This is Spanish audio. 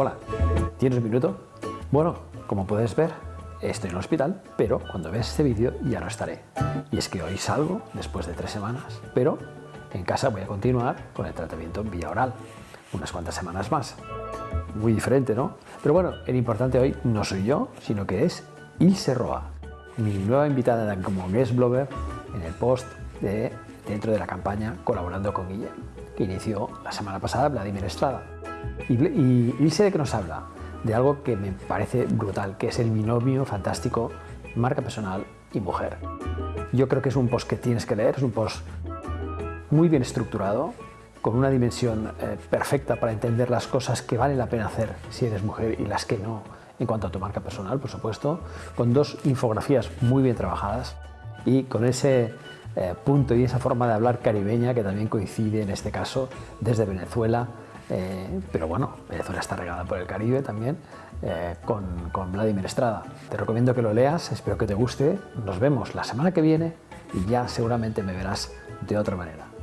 Hola, ¿tienes un minuto? Bueno, como puedes ver, estoy en el hospital, pero cuando veas este vídeo ya no estaré. Y es que hoy salgo después de tres semanas, pero en casa voy a continuar con el tratamiento en vía oral, unas cuantas semanas más. Muy diferente, ¿no? Pero bueno, el importante hoy no soy yo, sino que es Ilse Roa, mi nueva invitada como guest blogger en el post de, dentro de la campaña Colaborando con Guille, que inició la semana pasada Vladimir Estrada. Y, y Ilse de qué nos habla? De algo que me parece brutal, que es el binomio fantástico marca personal y mujer. Yo creo que es un post que tienes que leer, es un post muy bien estructurado, con una dimensión eh, perfecta para entender las cosas que vale la pena hacer si eres mujer y las que no, en cuanto a tu marca personal, por supuesto, con dos infografías muy bien trabajadas y con ese eh, punto y esa forma de hablar caribeña que también coincide en este caso desde Venezuela, eh, pero bueno, Venezuela está regada por el Caribe también, con, con Vladimir Estrada. Te recomiendo que lo leas, espero que te guste, nos vemos la semana que viene y ya seguramente me verás de otra manera.